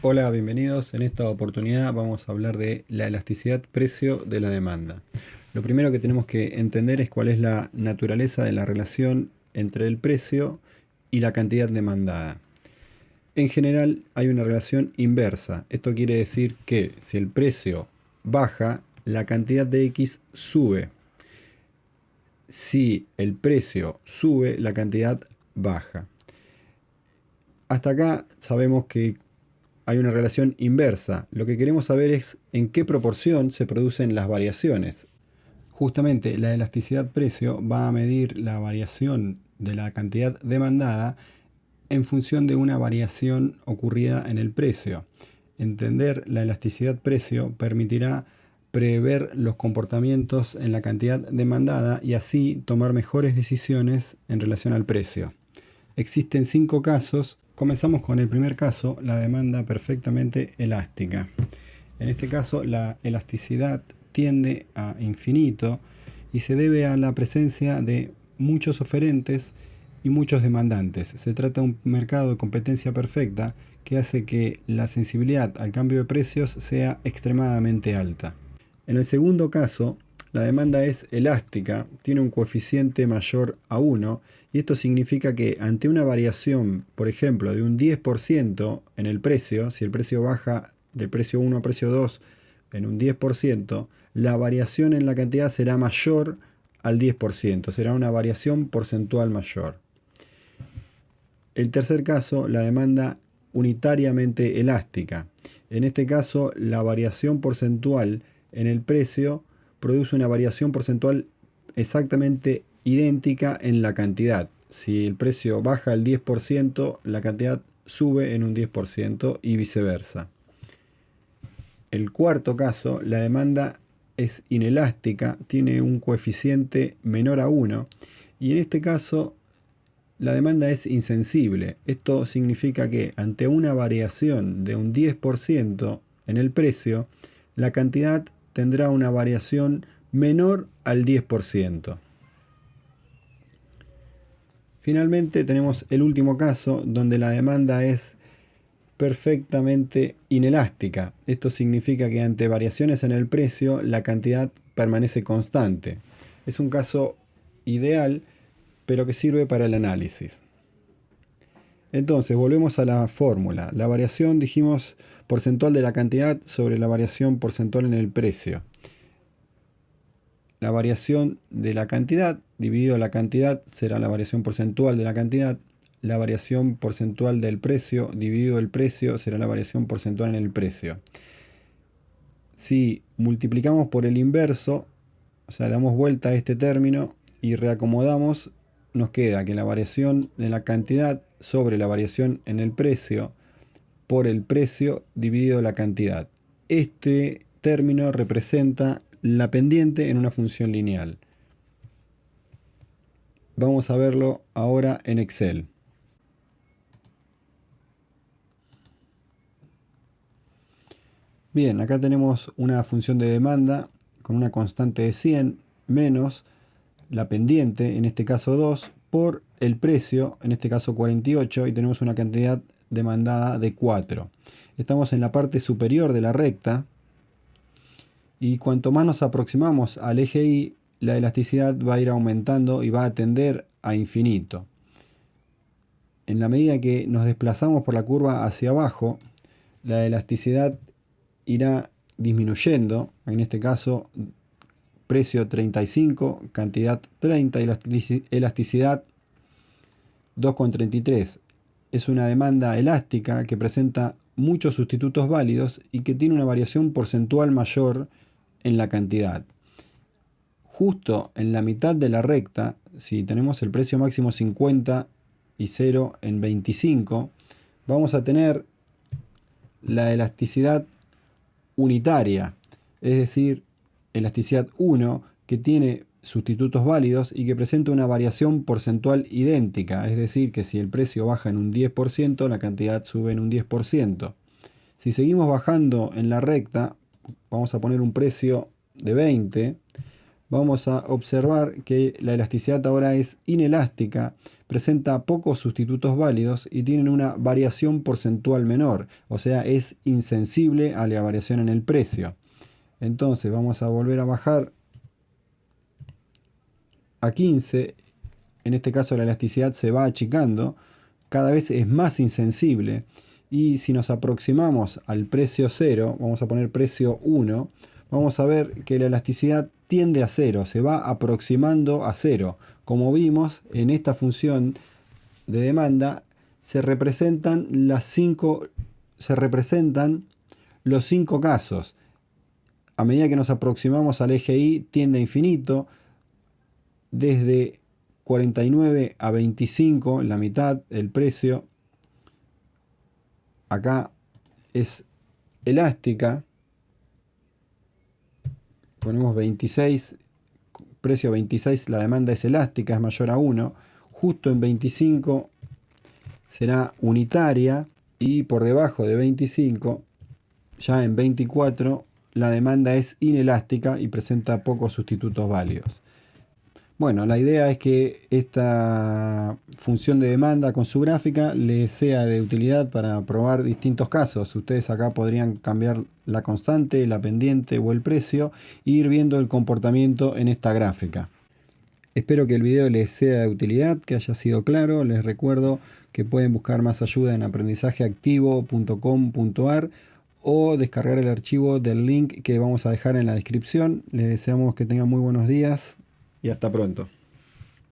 Hola, bienvenidos. En esta oportunidad vamos a hablar de la elasticidad precio de la demanda. Lo primero que tenemos que entender es cuál es la naturaleza de la relación entre el precio y la cantidad demandada. En general hay una relación inversa. Esto quiere decir que si el precio baja, la cantidad de X sube. Si el precio sube, la cantidad baja. Hasta acá sabemos que hay una relación inversa. Lo que queremos saber es en qué proporción se producen las variaciones. Justamente la elasticidad precio va a medir la variación de la cantidad demandada en función de una variación ocurrida en el precio. Entender la elasticidad precio permitirá prever los comportamientos en la cantidad demandada y así tomar mejores decisiones en relación al precio. Existen cinco casos Comenzamos con el primer caso, la demanda perfectamente elástica. En este caso la elasticidad tiende a infinito y se debe a la presencia de muchos oferentes y muchos demandantes. Se trata de un mercado de competencia perfecta que hace que la sensibilidad al cambio de precios sea extremadamente alta. En el segundo caso, la demanda es elástica, tiene un coeficiente mayor a 1 y esto significa que ante una variación, por ejemplo, de un 10% en el precio, si el precio baja de precio 1 a precio 2 en un 10%, la variación en la cantidad será mayor al 10%, será una variación porcentual mayor. El tercer caso, la demanda unitariamente elástica. En este caso, la variación porcentual en el precio produce una variación porcentual exactamente idéntica en la cantidad. Si el precio baja el 10%, la cantidad sube en un 10% y viceversa. El cuarto caso, la demanda es inelástica, tiene un coeficiente menor a 1 y en este caso la demanda es insensible. Esto significa que ante una variación de un 10% en el precio, la cantidad tendrá una variación menor al 10%. Finalmente tenemos el último caso donde la demanda es perfectamente inelástica. Esto significa que ante variaciones en el precio la cantidad permanece constante. Es un caso ideal pero que sirve para el análisis. Entonces, volvemos a la fórmula. La variación, dijimos, porcentual de la cantidad sobre la variación porcentual en el precio. La variación de la cantidad dividido la cantidad será la variación porcentual de la cantidad. La variación porcentual del precio dividido el precio será la variación porcentual en el precio. Si multiplicamos por el inverso, o sea, damos vuelta a este término y reacomodamos, nos queda que la variación de la cantidad sobre la variación en el precio por el precio dividido la cantidad. Este término representa la pendiente en una función lineal. Vamos a verlo ahora en Excel. Bien, acá tenemos una función de demanda con una constante de 100 menos la pendiente, en este caso 2, por el precio, en este caso 48, y tenemos una cantidad demandada de 4. Estamos en la parte superior de la recta, y cuanto más nos aproximamos al eje Y, la elasticidad va a ir aumentando y va a tender a infinito. En la medida que nos desplazamos por la curva hacia abajo, la elasticidad irá disminuyendo, en este caso precio 35, cantidad 30 y elasticidad 2,33. Es una demanda elástica que presenta muchos sustitutos válidos y que tiene una variación porcentual mayor en la cantidad. Justo en la mitad de la recta, si tenemos el precio máximo 50 y 0 en 25, vamos a tener la elasticidad unitaria, es decir, elasticidad 1 que tiene sustitutos válidos y que presenta una variación porcentual idéntica, es decir, que si el precio baja en un 10%, la cantidad sube en un 10%. Si seguimos bajando en la recta, vamos a poner un precio de 20, vamos a observar que la elasticidad ahora es inelástica, presenta pocos sustitutos válidos y tiene una variación porcentual menor, o sea, es insensible a la variación en el precio. Entonces vamos a volver a bajar a 15, en este caso la elasticidad se va achicando, cada vez es más insensible y si nos aproximamos al precio 0, vamos a poner precio 1, vamos a ver que la elasticidad tiende a 0, se va aproximando a 0. Como vimos en esta función de demanda se representan las cinco se representan los cinco casos. A medida que nos aproximamos al eje Y tiende a infinito desde 49 a 25, la mitad, el precio acá es elástica. Ponemos 26, precio 26, la demanda es elástica, es mayor a 1. Justo en 25 será unitaria y por debajo de 25, ya en 24, la demanda es inelástica y presenta pocos sustitutos válidos. Bueno, la idea es que esta función de demanda con su gráfica les sea de utilidad para probar distintos casos. Ustedes acá podrían cambiar la constante, la pendiente o el precio e ir viendo el comportamiento en esta gráfica. Espero que el video les sea de utilidad, que haya sido claro. Les recuerdo que pueden buscar más ayuda en aprendizajeactivo.com.ar o descargar el archivo del link que vamos a dejar en la descripción. Les deseamos que tengan muy buenos días y hasta pronto.